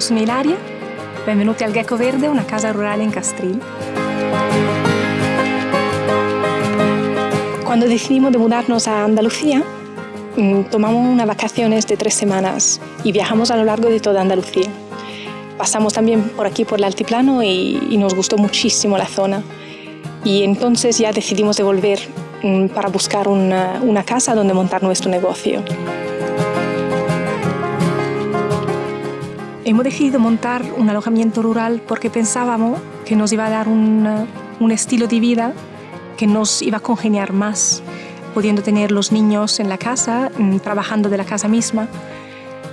Sono Ilaria. Benvenuti al Gecko Verde, una casa rurale in Castril. Cuando decidimos de mudarnos a Andalucía, mm, tomamos unas vacaciones de tres semanas y viajamos a lo largo de toda Andalucía. Pasamos también por aquí, por el altiplano, y, y nos gustó muchísimo la zona. Y entonces ya decidimos de volver mm, para buscar una, una casa donde montar nuestro negocio. Hemos decidido montar un alojamiento rural porque pensábamos que nos iba a dar un, un estilo de vida que nos iba a congeniar más, pudiendo tener los niños en la casa, mm, trabajando de la casa misma.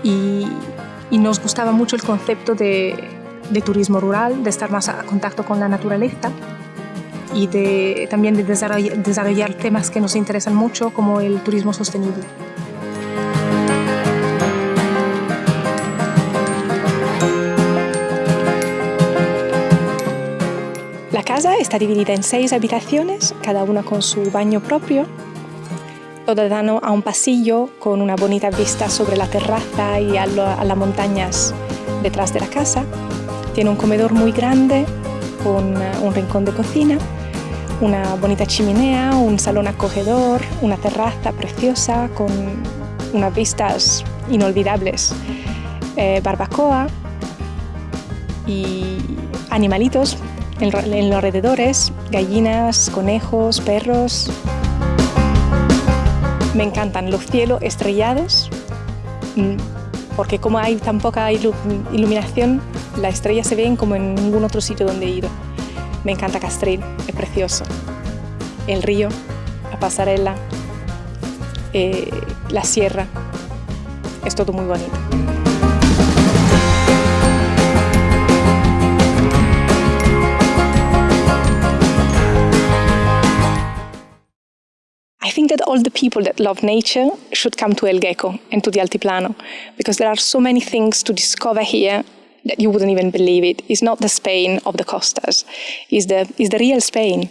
Y, y nos gustaba mucho el concepto de, de, turismo rural, de estar más a contacto con la naturaleza y de, también de desarrollar, desarrollar temas que nos interesan mucho, como el turismo sostenible. Casa está dividida en seis habitaciones, cada una con su baño propio. Todo dan a un pasillo con una bonita vista sobre la terraza y a, lo, a las montañas detrás de la casa. Tiene un comedor muy grande con un rincón de cocina, una bonita chimenea, un salón acogedor, una terraza preciosa con unas vistas inolvidables, eh, barbacoa y animalitos en, los alrededores, gallinas, conejos, perros. Me encantan los cielos estrellados, mm, porque como hay tan poca iluminación, las estrellas se ven como en ningún otro sitio donde he ido. Me encanta Castril, es precioso. El río, la pasarela, eh, la sierra, es todo muy bonito. I think that all the people that love nature should come to El Gecko and to the Altiplano because there are so many things to discover here that you wouldn't even believe it. It's not the Spain of the costas, it's the, it's the real Spain.